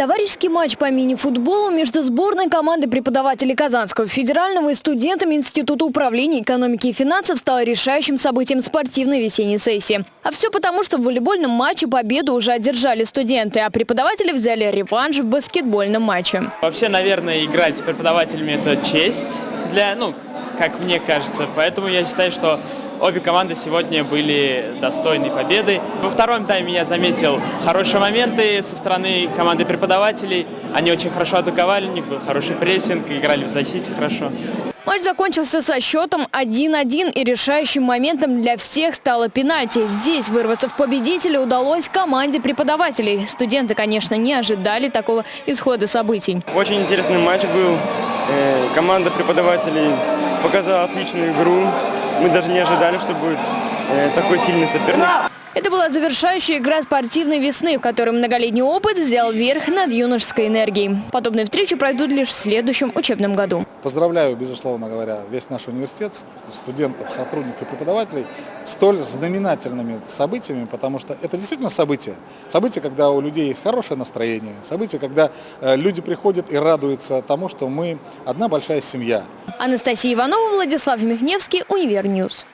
Товарищеский матч по мини-футболу между сборной командой преподавателей Казанского федерального и студентами Института управления экономики и финансов стал решающим событием спортивной весенней сессии. А все потому, что в волейбольном матче победу уже одержали студенты, а преподаватели взяли реванш в баскетбольном матче. Вообще, наверное, играть с преподавателями – это честь для, ну, как мне кажется. Поэтому я считаю, что обе команды сегодня были достойны победы. Во втором тайме я заметил хорошие моменты со стороны команды преподавателей. Они очень хорошо атаковали, у них был хороший прессинг, играли в защите хорошо. Матч закончился со счетом 1-1 и решающим моментом для всех стало пенальти. Здесь вырваться в победителя удалось команде преподавателей. Студенты, конечно, не ожидали такого исхода событий. Очень интересный матч был. Э, Команда преподавателей показала отличную игру. Мы даже не ожидали, что будет э, такой сильный соперник. Это была завершающая игра спортивной весны, в которой многолетний опыт взял верх над юношеской энергией. Подобные встречи пройдут лишь в следующем учебном году. Поздравляю, безусловно говоря, весь наш университет, студентов, сотрудников и преподавателей столь знаменательными событиями, потому что это действительно событие. Событие, когда у людей есть хорошее настроение, событие, когда э, люди приходят и радуются тому, что мы одна большая семья. Анастасия Иванова, Владислав Михневский, Univer News.